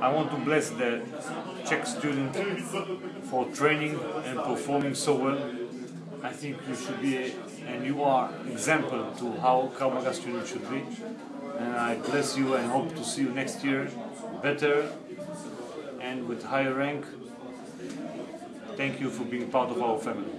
I want to bless the Czech student for training and performing so well. I think you should be, a, and you are example to how Krav student should be. And I bless you and hope to see you next year better and with higher rank. Thank you for being part of our family.